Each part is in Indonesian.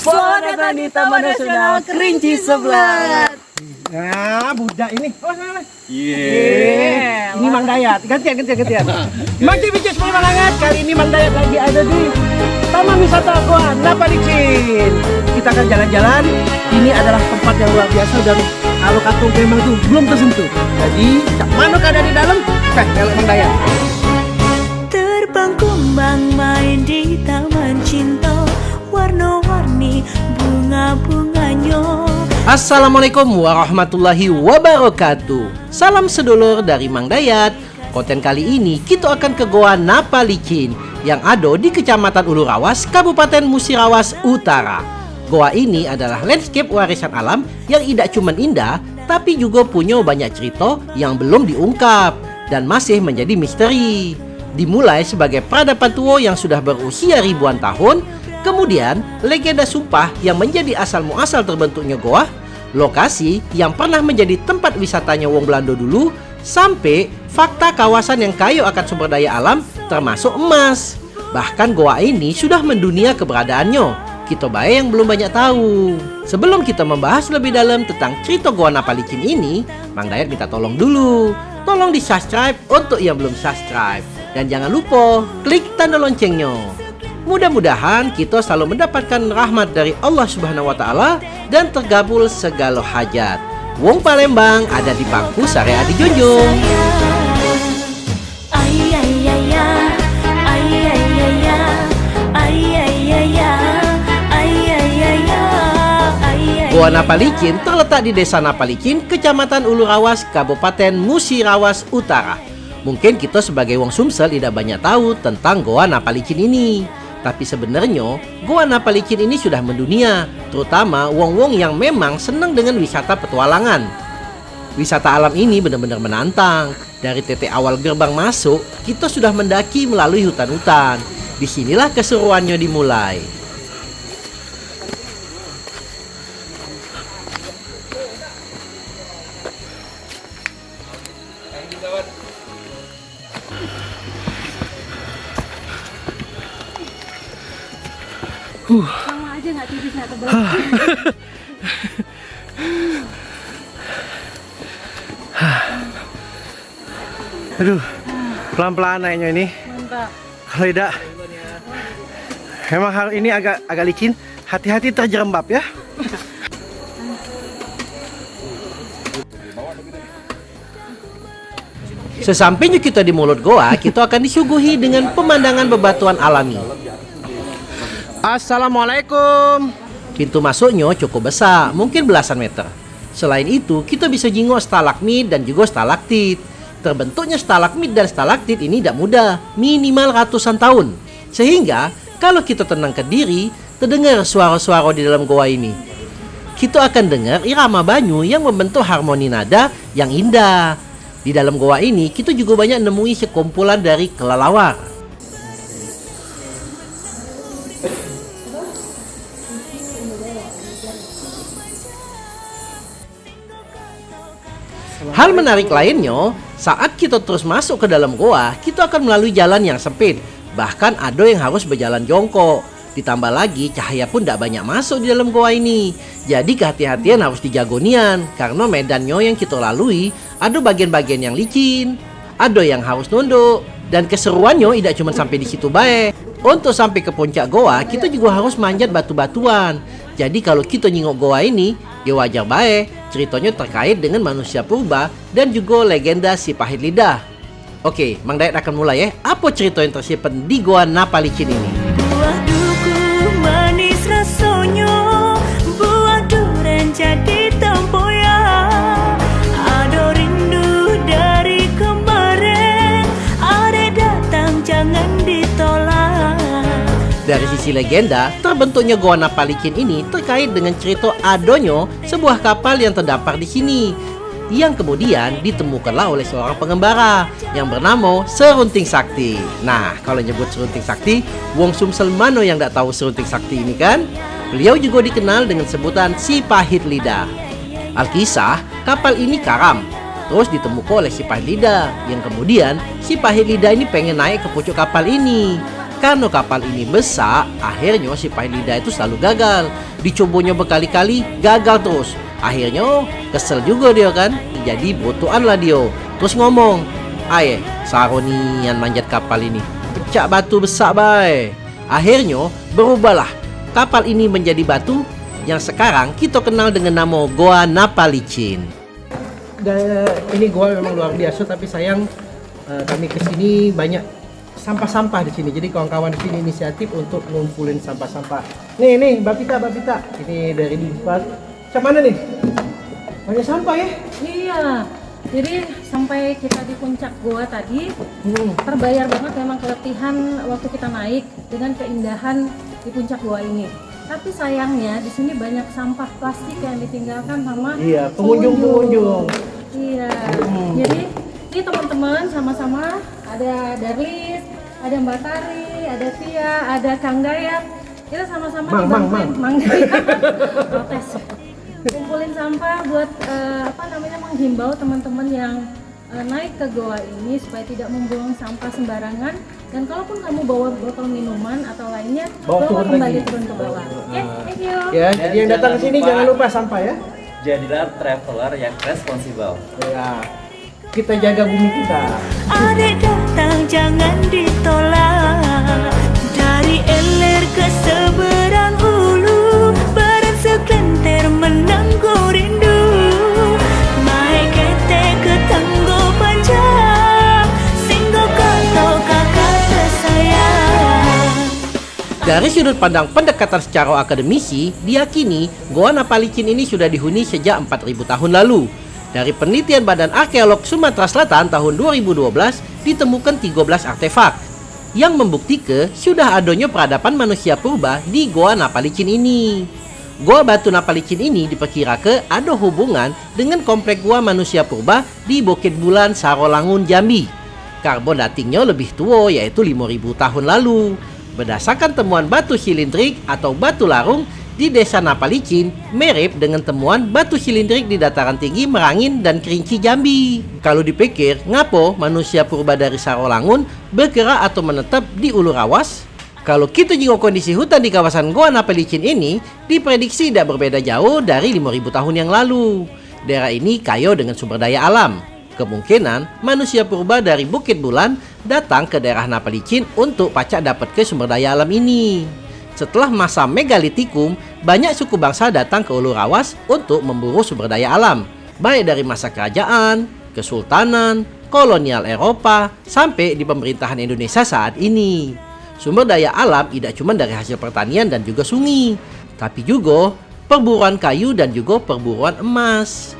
Selamat datang di Taman Nasional Kerinci Sebelat. Nah, budak ini. Oh, salah. Yeah. Ini Mang Dayat. Gantian, gantian, gantian. Mang Cibicus Malangat. Kali ini Mang Dayat lagi ada di Taman Wisata Goa Napalicin. Kita akan jalan-jalan. Ini adalah tempat yang luar biasa dan alokatung memang tuh belum tersentuh. Jadi, cak mana ada di dalam? Eh, kalau Mang Dayat. Assalamualaikum warahmatullahi wabarakatuh. Salam sedulur dari Mang Dayat. Konten kali ini kita akan ke Goa Napalicin Yang ada di Kecamatan Ulurawas, Kabupaten Musirawas Utara. Goa ini adalah landscape warisan alam yang tidak cuma indah Tapi juga punya banyak cerita yang belum diungkap Dan masih menjadi misteri. Dimulai sebagai peradaban tua yang sudah berusia ribuan tahun Kemudian, legenda sumpah yang menjadi asal muasal terbentuknya goa, lokasi yang pernah menjadi tempat wisatanya wong Belanda dulu, sampai fakta kawasan yang kaya akan sumber daya alam termasuk emas. Bahkan goa ini sudah mendunia keberadaannya. Kita baik yang belum banyak tahu. Sebelum kita membahas lebih dalam tentang cerita Goa Napalicin ini, Mang Dayat minta tolong dulu. Tolong di subscribe untuk yang belum subscribe. Dan jangan lupa klik tanda loncengnya. Mudah-mudahan kita selalu mendapatkan rahmat dari Allah Subhanahu wa taala dan tergabul segala hajat. Wong Palembang ada di bangku sare Adi Junjung. Ay, ay, ay, ay. Ay, ay, ay, ay. Ay, ay, ay, ay. Ay, ay, ay, ay. Ay, ay, Goa Napalicin terletak di Desa Napalicin, Kecamatan Ulurawas, Kabupaten Musirawas Utara. Mungkin kita sebagai wong Sumsel tidak banyak tahu tentang Goa Napalicin ini. Tapi sebenarnya Goa Napalicin ini sudah mendunia, terutama wong-wong yang memang senang dengan wisata petualangan. Wisata alam ini benar-benar menantang. Dari titik awal gerbang masuk, kita sudah mendaki melalui hutan-hutan. Di sinilah keseruannya dimulai. Sama aja nggak tipis nggak tebal. Aduh, pelan-pelan naiknya ini. Mantap. Kalau tidak, memang hal ini agak agak licin. Hati-hati terjerembab ya. Sesampainya kita di mulut goa, kita akan disuguhi dengan pemandangan bebatuan alami. Assalamualaikum. Pintu masuknya cukup besar, mungkin belasan meter. Selain itu, kita bisa jingok stalagmit dan juga stalaktit. Terbentuknya stalagmit dan stalaktit ini tidak mudah, minimal ratusan tahun. Sehingga, kalau kita tenang ke diri, terdengar suara-suara di dalam goa ini. Kita akan dengar irama banyu yang membentuk harmoni nada yang indah. Di dalam goa ini, kita juga banyak nemui sekumpulan dari kelelawar. Hal menarik lainnya, saat kita terus masuk ke dalam goa, kita akan melalui jalan yang sempit. Bahkan ada yang harus berjalan jongkok. Ditambah lagi, cahaya pun tidak banyak masuk di dalam goa ini. Jadi kehati-hatian harus dijagonian, karena medannya yang kita lalui, ada bagian-bagian yang licin, ada yang harus nunduk, dan keseruannya tidak cuma sampai di situ baik. Untuk sampai ke puncak goa, kita juga harus manjat batu-batuan. Jadi kalau kita nyingok goa ini, ya wajar baik. Ceritanya terkait dengan manusia purba dan juga legenda si pahit lidah. Oke, Mang Dayat akan mulai ya. Apa cerita yang tersimpan di Goa Napalicin ini? Sisi legenda, terbentuknya Goa Napalicin ini terkait dengan cerita adonyo sebuah kapal yang terdampar di sini yang kemudian ditemukanlah oleh seorang pengembara yang bernama Serunting Sakti. Nah, kalau nyebut Serunting Sakti, Wong Sumsel mano yang tidak tahu Serunting Sakti ini kan? Beliau juga dikenal dengan sebutan si pahit lidah. Alkisah, kapal ini karam. Terus ditemukan oleh si pahit lidah, yang kemudian si pahit lidah ini pengen naik ke pucuk kapal ini. Karena kapal ini besar, akhirnya si Pailida itu selalu gagal. Dicobanya berkali-kali, gagal terus. Akhirnya kesel juga dia kan. Jadi botoan lah dia. Terus ngomong, Aye, Saroni yang manjat kapal ini. Pecah batu besar bay. Akhirnya berubahlah. Kapal ini menjadi batu yang sekarang kita kenal dengan nama Goa Napalicin. Dan ini gua memang luar biasa tapi sayang eh, kami ke sini banyak sampah-sampah di sini. Jadi kawan-kawan di sini inisiatif untuk ngumpulin sampah-sampah. Nih nih, Mbak Pita, Mbak Pita. Ini dari Dipas. Macam mana nih? Banyak sampah ya? Iya. Jadi sampai kita di puncak goa tadi Hmm. terbayar banget memang keletihan waktu kita naik dengan keindahan di puncak goa ini. Tapi sayangnya di sini banyak sampah plastik yang ditinggalkan sama Iya, pengunjung-pengunjung. Iya. Hmm. Jadi ini teman-teman sama-sama ada Darlis, ada Mbak Tari, ada Tia, ada Kang Dayat. Kita sama-sama Mang, Mang, dibantuin- Mang Dayat. Protes. Kumpulin sampah buat eh, apa namanya menghimbau teman-teman yang eh, naik ke goa ini supaya tidak membuang sampah sembarangan dan kalaupun kamu bawa botol minuman atau lainnya Bawa turun kembali lagi. turun ke bawah. Oke, thank you. Ya, jadi yang datang ke sini lupa. jangan lupa sampah ya. Jadilah traveler yang responsibel. Ya. Kita jaga bumi kita. Adik datang jangan ditolak. Dari eler ke seberang hulu Barang sekelintir menanggung rindu. Naik kete ke tanggo panjang Singgah kau kakak tersayang. Dari sudut pandang pendekatan secara akademisi, diyakini Goa Napalicin ini sudah dihuni sejak 4000 tahun lalu. Dari penelitian Badan Arkeolog Sumatera Selatan tahun 2012 ditemukan 13 artefak yang membuktikan sudah adanya peradaban manusia purba di Goa Napalicin ini. Goa Batu Napalicin ini diperkirakan ada hubungan dengan komplek gua manusia purba di Bukit Bulan Sarolangun Jambi. Karbon datingnya lebih tua yaitu 5000 tahun lalu. Berdasarkan temuan batu silindrik atau batu larung di desa Napalicin mirip dengan temuan batu silindrik di dataran tinggi Merangin dan Kerinci Jambi. Kalau dipikir, ngapo manusia purba dari Sarolangun bergerak atau menetap di Ulu Rawas? Kalau kita jenguk kondisi hutan di kawasan Goa Napalicin ini, diprediksi tidak berbeda jauh dari 5000 tahun yang lalu. Daerah ini kaya dengan sumber daya alam. Kemungkinan manusia purba dari Bukit Bulan datang ke daerah Napalicin untuk pacak dapat ke sumber daya alam ini. Setelah masa megalitikum, banyak suku bangsa datang ke Ulu Rawas untuk memburu sumber daya alam, baik dari masa kerajaan, kesultanan, kolonial Eropa, sampai di pemerintahan Indonesia saat ini. Sumber daya alam tidak cuma dari hasil pertanian dan juga sungai, tapi juga perburuan kayu dan juga perburuan emas.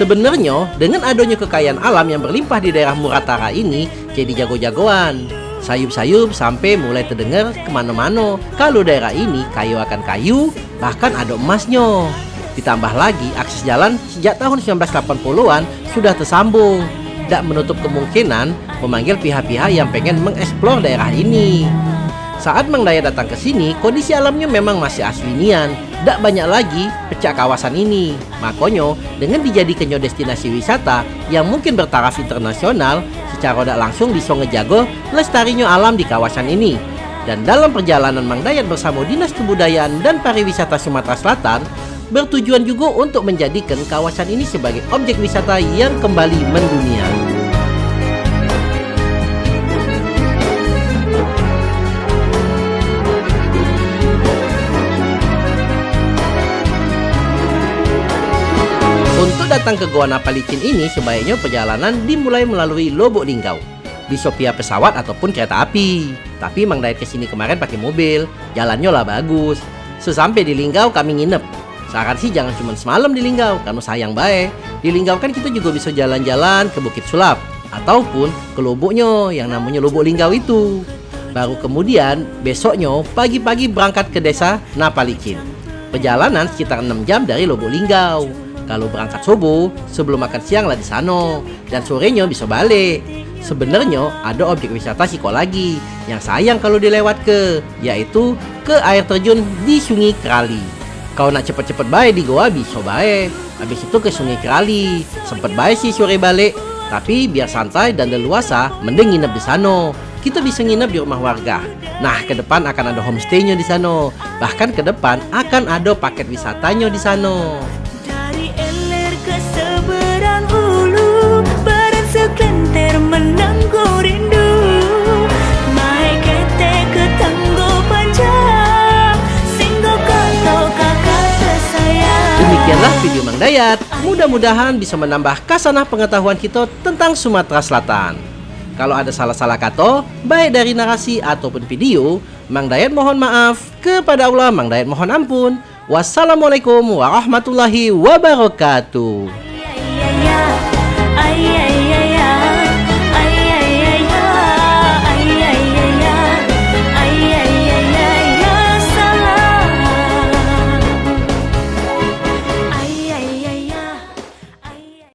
Sebenarnya, dengan adanya kekayaan alam yang berlimpah di daerah Muratara ini, jadi jago-jagoan. Sayup-sayup sampai mulai terdengar ke mana-mana. Kalau daerah ini kayu akan kayu, bahkan ada emasnya. Ditambah lagi, akses jalan sejak tahun 1980-an sudah tersambung. Tak menutup kemungkinan memanggil pihak-pihak yang pengen mengeksplor daerah ini. Saat Mang Daya datang ke sini, kondisi alamnya memang masih aswinian. Tak banyak lagi pecah kawasan ini. Makanya, dengan dijadikannya destinasi wisata yang mungkin bertaraf internasional, secara tidak langsung bisa ngejago lestarinya alam di kawasan ini. Dan dalam perjalanan Mang Dayat bersama Dinas Kebudayaan dan Pariwisata Sumatera Selatan, bertujuan juga untuk menjadikan kawasan ini sebagai objek wisata yang kembali mendunia. Datang ke Goa Napalicin ini sebaiknya perjalanan dimulai melalui Lobok Linggau. Bisa via pesawat ataupun kereta api. Tapi Mang Dayat ke sini kemarin pakai mobil, jalannya lah bagus. Sesampai di Linggau kami nginep. Saran sih jangan cuma semalam di Linggau, karena sayang baik. Di Linggau kan kita juga bisa jalan-jalan ke Bukit Sulap. Ataupun ke Loboknya yang namanya Lobok Linggau itu. Baru kemudian besoknya pagi-pagi berangkat ke desa Napalicin. Perjalanan sekitar 6 jam dari Lobok Linggau. Kalau berangkat subuh, sebelum makan siang lah di sana dan sorenya bisa balik. Sebenarnya ada objek wisata Siko lagi yang sayang kalau dilewat ke, yaitu ke air terjun di Sungai Krali. Kau nak cepet-cepet baik di goa bisa baik. Habis itu ke Sungai Krali. Sempet baik sih sore balik, tapi biar santai dan leluasa, mending nginep di sana. Kita bisa nginep di rumah warga. Nah, ke depan akan ada homestaynya di sana. Bahkan ke depan akan ada paket wisatanya di sana. Dayat, mudah-mudahan bisa menambah kasanah pengetahuan kita tentang Sumatera Selatan. Kalau ada salah-salah kata, baik dari narasi ataupun video, Mang Dayat mohon maaf. Kepada Allah, Mang Dayat mohon ampun. Wassalamualaikum warahmatullahi wabarakatuh. Iya, iya, iya.